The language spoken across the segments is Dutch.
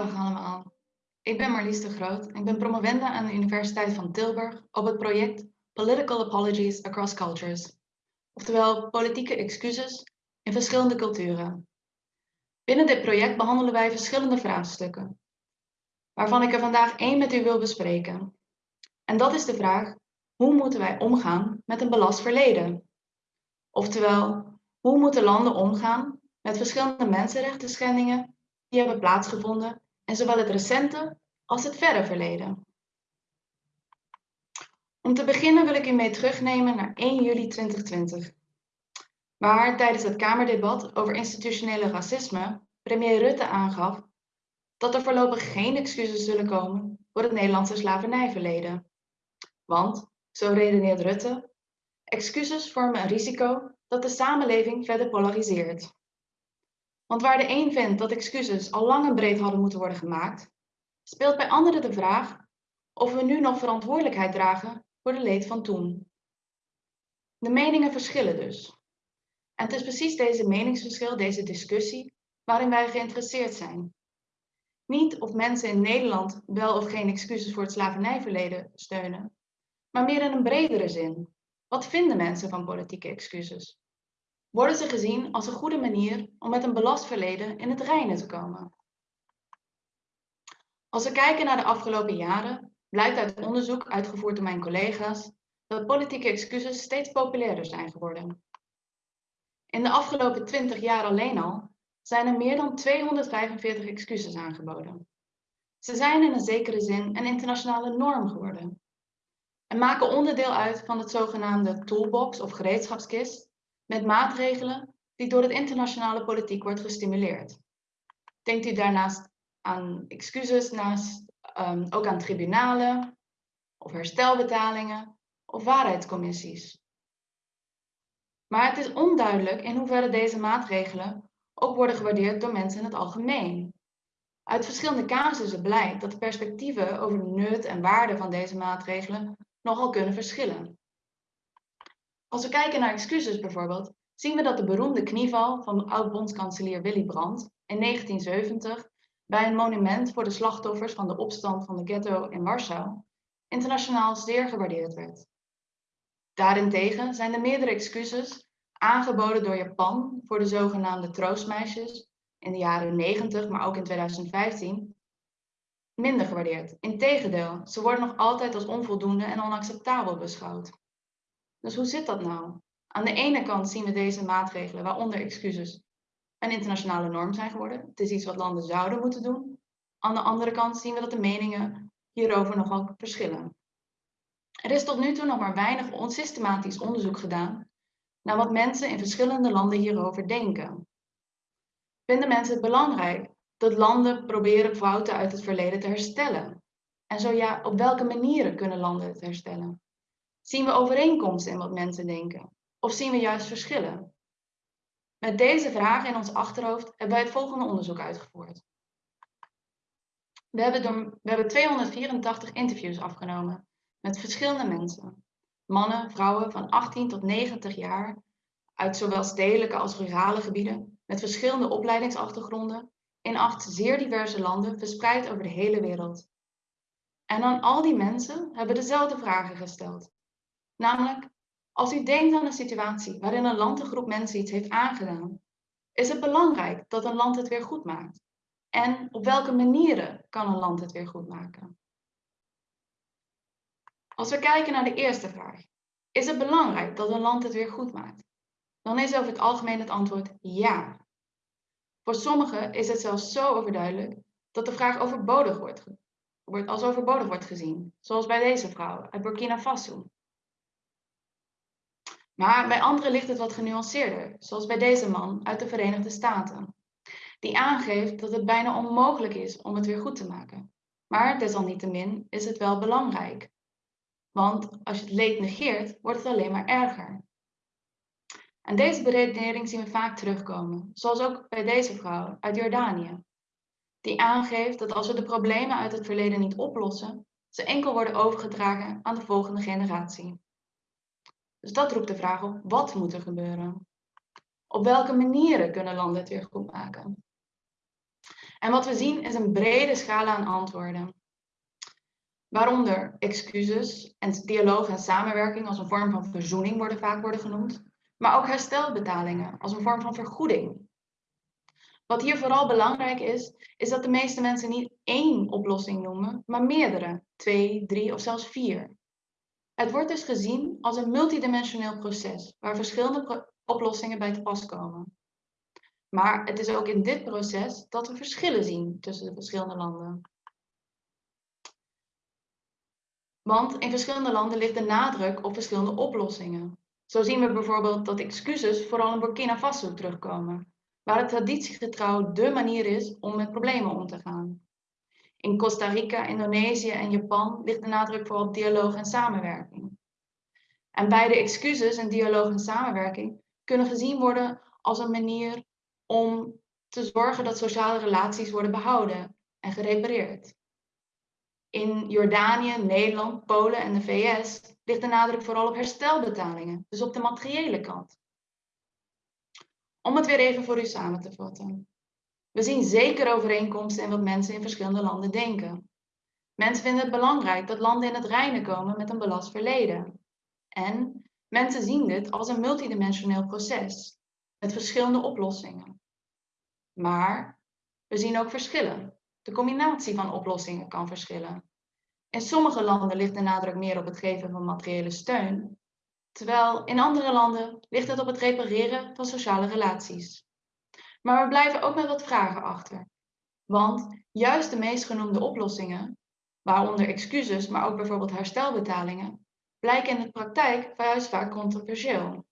Dag allemaal. Ik ben Marlies de Groot en ik ben promovenda aan de Universiteit van Tilburg op het project Political Apologies Across Cultures, oftewel politieke excuses in verschillende culturen. Binnen dit project behandelen wij verschillende vraagstukken, waarvan ik er vandaag één met u wil bespreken. En dat is de vraag, hoe moeten wij omgaan met een belast verleden? Oftewel, hoe moeten landen omgaan met verschillende mensenrechten schendingen die hebben plaatsgevonden in zowel het recente als het verre verleden. Om te beginnen wil ik u mee terugnemen naar 1 juli 2020, waar tijdens het Kamerdebat over institutionele racisme premier Rutte aangaf dat er voorlopig geen excuses zullen komen voor het Nederlandse slavernijverleden. Want, zo redeneert Rutte, excuses vormen een risico dat de samenleving verder polariseert. Want waar de een vindt dat excuses al lang en breed hadden moeten worden gemaakt, speelt bij anderen de vraag of we nu nog verantwoordelijkheid dragen voor de leed van toen. De meningen verschillen dus. En het is precies deze meningsverschil, deze discussie, waarin wij geïnteresseerd zijn. Niet of mensen in Nederland wel of geen excuses voor het slavernijverleden steunen, maar meer in een bredere zin. Wat vinden mensen van politieke excuses? Worden ze gezien als een goede manier om met een belast verleden in het reinen te komen. Als we kijken naar de afgelopen jaren, blijkt uit onderzoek uitgevoerd door mijn collega's dat politieke excuses steeds populairder zijn geworden. In de afgelopen 20 jaar alleen al zijn er meer dan 245 excuses aangeboden. Ze zijn in een zekere zin een internationale norm geworden en maken onderdeel uit van het zogenaamde toolbox of gereedschapskist met maatregelen die door het internationale politiek wordt gestimuleerd. Denkt u daarnaast aan excuses, naast, um, ook aan tribunalen of herstelbetalingen of waarheidscommissies. Maar het is onduidelijk in hoeverre deze maatregelen ook worden gewaardeerd door mensen in het algemeen. Uit verschillende casussen blijkt dat de perspectieven over de nut en waarde van deze maatregelen nogal kunnen verschillen. Als we kijken naar excuses bijvoorbeeld, zien we dat de beroemde knieval van oud-bondskanselier Willy Brandt in 1970 bij een monument voor de slachtoffers van de opstand van de ghetto in Warschau internationaal zeer gewaardeerd werd. Daarentegen zijn er meerdere excuses aangeboden door Japan voor de zogenaamde troostmeisjes in de jaren 90, maar ook in 2015, minder gewaardeerd. Integendeel, ze worden nog altijd als onvoldoende en onacceptabel beschouwd. Dus hoe zit dat nou? Aan de ene kant zien we deze maatregelen, waaronder excuses, een internationale norm zijn geworden. Het is iets wat landen zouden moeten doen. Aan de andere kant zien we dat de meningen hierover nogal verschillen. Er is tot nu toe nog maar weinig onsystematisch onderzoek gedaan naar wat mensen in verschillende landen hierover denken. Vinden mensen het belangrijk dat landen proberen fouten uit het verleden te herstellen? En zo ja, op welke manieren kunnen landen het herstellen? Zien we overeenkomsten in wat mensen denken? Of zien we juist verschillen? Met deze vragen in ons achterhoofd hebben wij het volgende onderzoek uitgevoerd. We hebben, door, we hebben 284 interviews afgenomen met verschillende mensen. Mannen, vrouwen van 18 tot 90 jaar uit zowel stedelijke als rurale gebieden met verschillende opleidingsachtergronden in acht zeer diverse landen verspreid over de hele wereld. En aan al die mensen hebben we dezelfde vragen gesteld. Namelijk, als u denkt aan een situatie waarin een land een groep mensen iets heeft aangedaan, is het belangrijk dat een land het weer goed maakt. En op welke manieren kan een land het weer goed maken? Als we kijken naar de eerste vraag, is het belangrijk dat een land het weer goed maakt? Dan is over het algemeen het antwoord ja. Voor sommigen is het zelfs zo overduidelijk dat de vraag overbodig wordt, wordt als overbodig wordt gezien, zoals bij deze vrouw uit Burkina Faso. Maar bij anderen ligt het wat genuanceerder, zoals bij deze man uit de Verenigde Staten, die aangeeft dat het bijna onmogelijk is om het weer goed te maken. Maar desalniettemin is het wel belangrijk. Want als je het leed negeert, wordt het alleen maar erger. En deze beredenering zien we vaak terugkomen, zoals ook bij deze vrouw uit Jordanië, die aangeeft dat als we de problemen uit het verleden niet oplossen, ze enkel worden overgedragen aan de volgende generatie. Dus dat roept de vraag op, wat moet er gebeuren? Op welke manieren kunnen landen het weer goed maken? En wat we zien is een brede scala aan antwoorden. Waaronder excuses en dialoog en samenwerking als een vorm van verzoening worden vaak worden genoemd, maar ook herstelbetalingen als een vorm van vergoeding. Wat hier vooral belangrijk is, is dat de meeste mensen niet één oplossing noemen, maar meerdere, twee, drie of zelfs vier. Het wordt dus gezien als een multidimensioneel proces waar verschillende oplossingen bij te pas komen. Maar het is ook in dit proces dat we verschillen zien tussen de verschillende landen. Want in verschillende landen ligt de nadruk op verschillende oplossingen. Zo zien we bijvoorbeeld dat excuses vooral in Burkina Faso terugkomen, waar het traditiegetrouw dé manier is om met problemen om te gaan. In Costa Rica, Indonesië en Japan ligt de nadruk vooral op dialoog en samenwerking. En beide excuses en dialoog en samenwerking kunnen gezien worden als een manier om te zorgen dat sociale relaties worden behouden en gerepareerd. In Jordanië, Nederland, Polen en de VS ligt de nadruk vooral op herstelbetalingen, dus op de materiële kant. Om het weer even voor u samen te vatten. We zien zeker overeenkomsten in wat mensen in verschillende landen denken. Mensen vinden het belangrijk dat landen in het reinen komen met een belast verleden. En mensen zien dit als een multidimensioneel proces met verschillende oplossingen. Maar we zien ook verschillen. De combinatie van oplossingen kan verschillen. In sommige landen ligt de nadruk meer op het geven van materiële steun, terwijl in andere landen ligt het op het repareren van sociale relaties. Maar we blijven ook met wat vragen achter. Want juist de meest genoemde oplossingen, waaronder excuses, maar ook bijvoorbeeld herstelbetalingen, blijken in de praktijk juist vaak controversieel.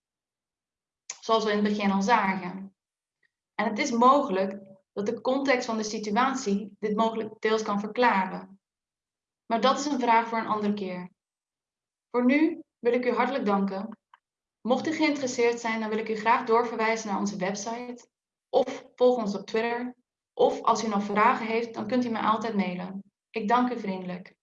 Zoals we in het begin al zagen. En het is mogelijk dat de context van de situatie dit mogelijk deels kan verklaren. Maar dat is een vraag voor een andere keer. Voor nu wil ik u hartelijk danken. Mocht u geïnteresseerd zijn, dan wil ik u graag doorverwijzen naar onze website. Of volg ons op Twitter. Of als u nog vragen heeft, dan kunt u mij altijd mailen. Ik dank u vriendelijk.